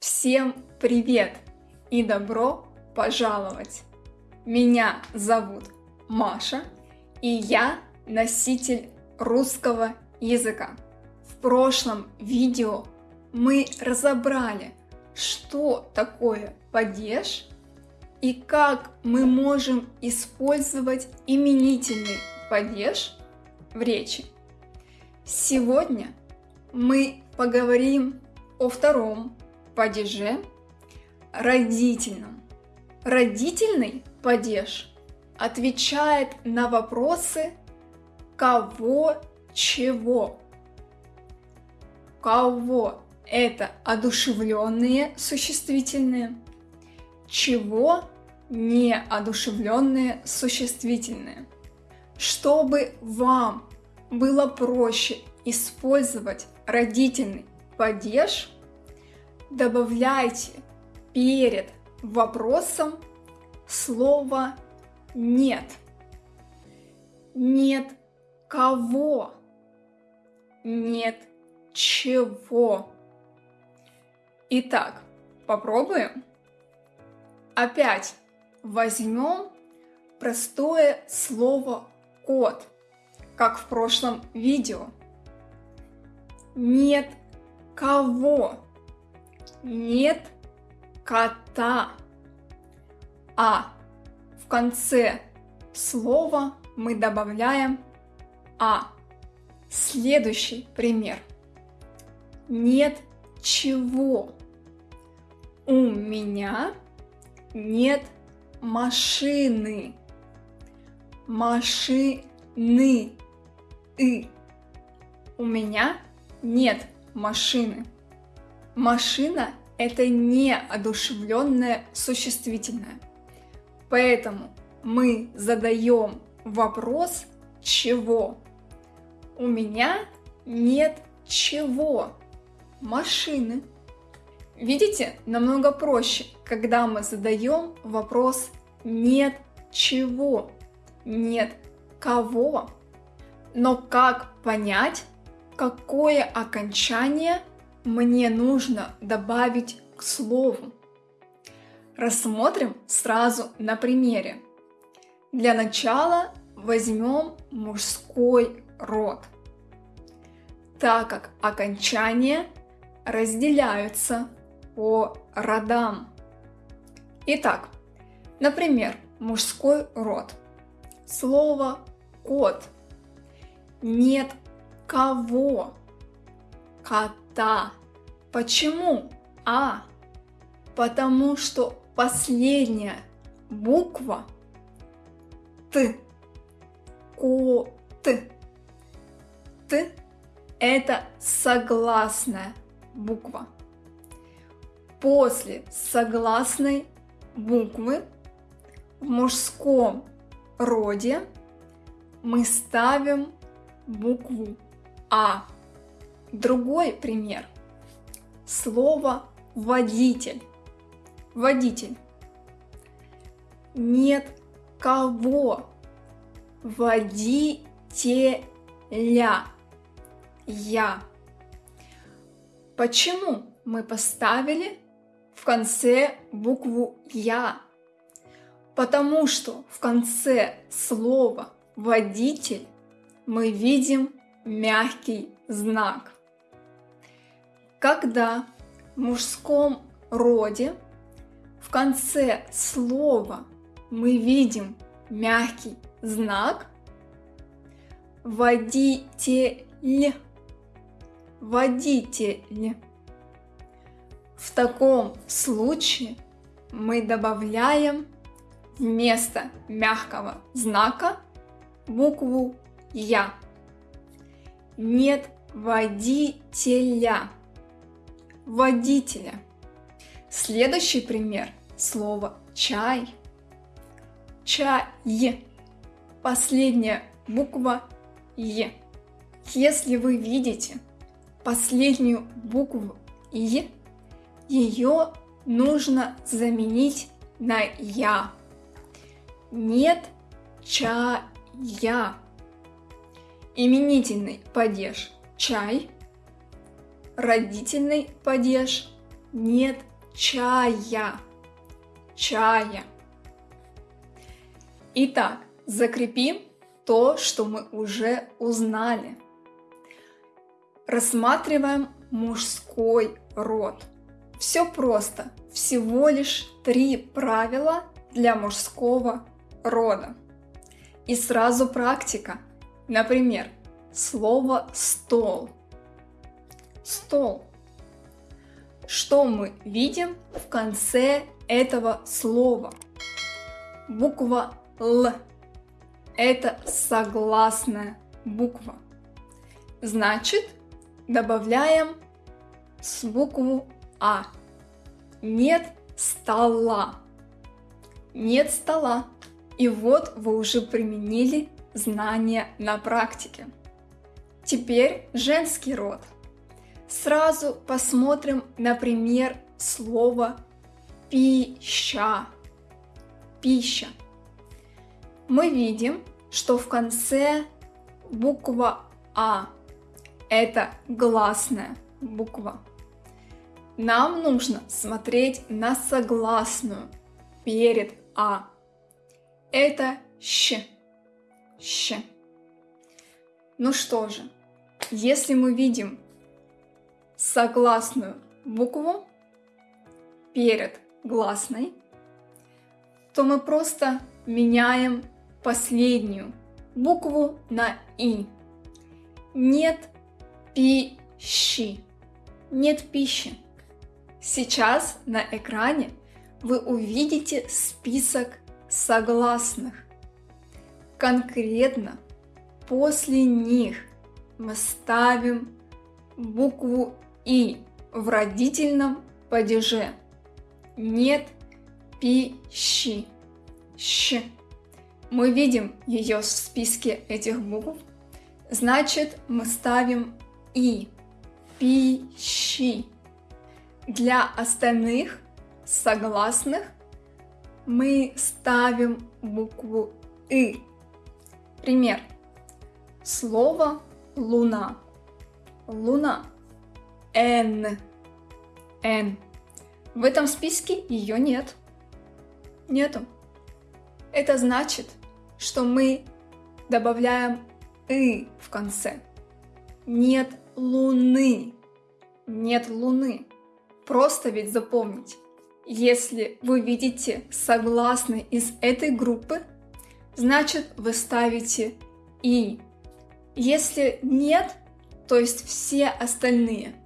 Всем привет и добро пожаловать! Меня зовут Маша, и я носитель русского языка. В прошлом видео мы разобрали, что такое падеж и как мы можем использовать именительный падеж в речи. Сегодня мы поговорим о втором падеже родительном. Родительный падеж отвечает на вопросы кого, чего. Кого – это одушевленные существительные, чего – неодушевленные существительные. Чтобы вам было проще использовать родительный падеж – добавляйте перед вопросом слово «нет». Нет кого, нет чего. Итак, попробуем. Опять возьмем простое слово кот, как в прошлом видео. Нет кого нет кота. А в конце слова мы добавляем а. Следующий пример. Нет чего. У меня нет машины. Машины. И. У меня нет машины. Машина – это не одушевленное существительное. Поэтому мы задаем вопрос «чего?». У меня нет чего. Машины. Видите, намного проще, когда мы задаем вопрос «нет чего?», «нет кого?». Но как понять, какое окончание мне нужно добавить к слову. Рассмотрим сразу на примере. Для начала возьмем мужской род, так как окончания разделяются по родам. Итак, например, мужской род. Слово кот. Нет кого. Кота. Почему А? Потому что последняя буква Т. Кот. Т – это согласная буква. После согласной буквы в мужском роде мы ставим букву А. Другой пример – слово водитель. Водитель. Нет кого. Водителя. Я. Почему мы поставили в конце букву Я? Потому что в конце слова водитель мы видим мягкий знак когда в мужском роде в конце слова мы видим мягкий знак водитель, водитель. В таком случае мы добавляем вместо мягкого знака букву Я. Нет водителя водителя. Следующий пример – слово чай. Чай. Последняя буква Е. Если вы видите последнюю букву И, ее нужно заменить на Я. Нет чая. Именительный падеж чай – родительный падеж нет чая. Чая. Итак, закрепим то, что мы уже узнали. Рассматриваем мужской род. Все просто. Всего лишь три правила для мужского рода. И сразу практика. Например, слово «стол». Стол. Что мы видим в конце этого слова? Буква «Л». Это согласная буква. Значит, добавляем с букву А. Нет стола. Нет стола. И вот вы уже применили знания на практике. Теперь женский род. Сразу посмотрим, например, слово пища. Пища. Мы видим, что в конце буква А. Это гласная буква. Нам нужно смотреть на согласную перед А. Это щ. Щ. Ну что же, если мы видим согласную букву перед гласной, то мы просто меняем последнюю букву на «и». Нет пищи. Нет пищи. Сейчас на экране вы увидите список согласных. Конкретно после них мы ставим букву «и» в родительном падеже. Нет пищи. Щ. Мы видим ее в списке этих букв. Значит, мы ставим «и». Пищи. Для остальных согласных мы ставим букву «и». Пример. Слово «луна». Луна. Н. Н. В этом списке ее нет. Нету. Это значит, что мы добавляем «и» в конце. Нет луны. Нет луны. Просто ведь запомнить. Если вы видите согласный из этой группы, значит вы ставите «и». Если нет, то есть все остальные,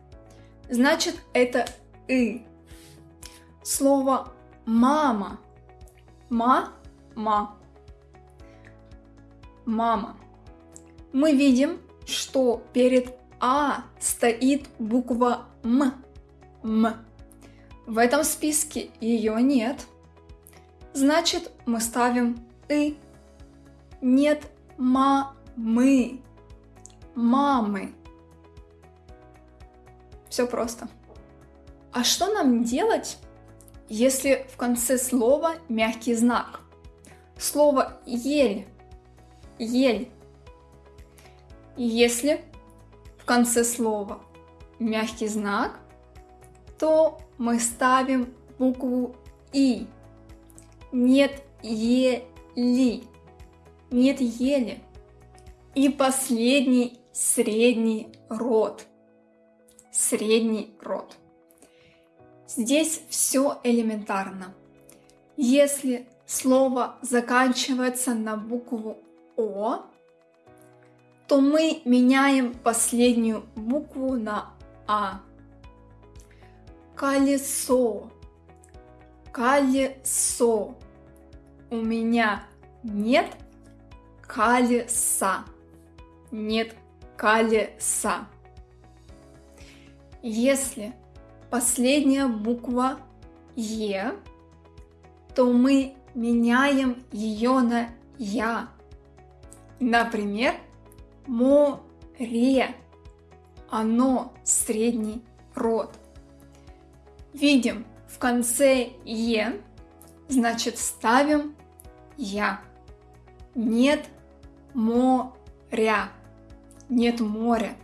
значит это «и». Слово «мама». Ма-ма. Мама. Мы видим, что перед «а» стоит буква «м». «м». В этом списке ее нет. Значит, мы ставим «и». Нет мамы. Мамы. Все просто. А что нам делать, если в конце слова мягкий знак? Слово «ель». Ель. Если в конце слова мягкий знак, то мы ставим букву «и». Нет «ели». Нет «ели». И последний средний род. Средний род. Здесь все элементарно. Если слово заканчивается на букву О, то мы меняем последнюю букву на А. Колесо. Колесо. У меня нет колеса. Нет колеса. Если последняя буква Е, то мы меняем ее на Я. Например, море. Оно средний род. Видим в конце Е, значит ставим Я. Нет моря. Нет моря.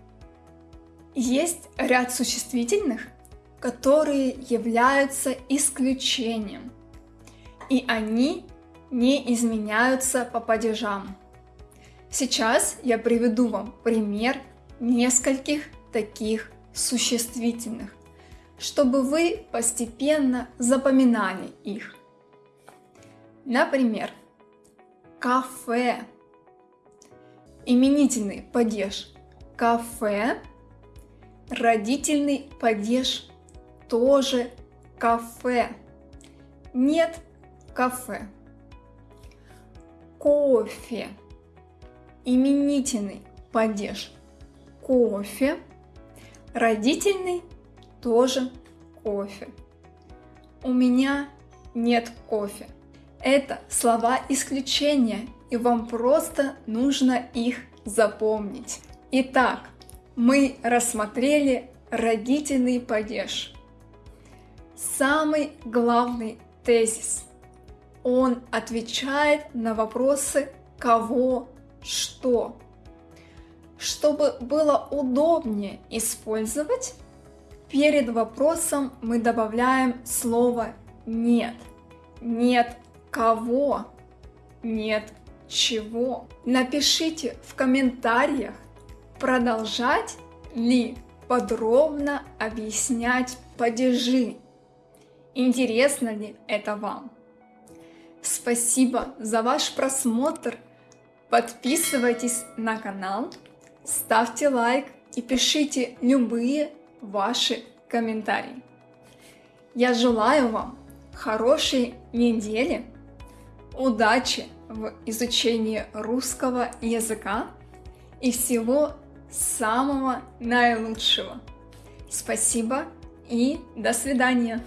Есть ряд существительных, которые являются исключением, и они не изменяются по падежам. Сейчас я приведу вам пример нескольких таких существительных, чтобы вы постепенно запоминали их. Например, кафе. Именительный падеж кафе. Родительный падеж тоже кафе. Нет кафе. Кофе. Именительный падеж кофе. Родительный тоже кофе. У меня нет кофе. Это слова исключения, и вам просто нужно их запомнить. Итак, мы рассмотрели родительный падеж. Самый главный тезис. Он отвечает на вопросы кого, что. Чтобы было удобнее использовать, перед вопросом мы добавляем слово «нет». Нет кого, нет чего. Напишите в комментариях, продолжать ли подробно объяснять падежи. Интересно ли это вам? Спасибо за ваш просмотр. Подписывайтесь на канал, ставьте лайк и пишите любые ваши комментарии. Я желаю вам хорошей недели, удачи в изучении русского языка и всего самого наилучшего. Спасибо и до свидания.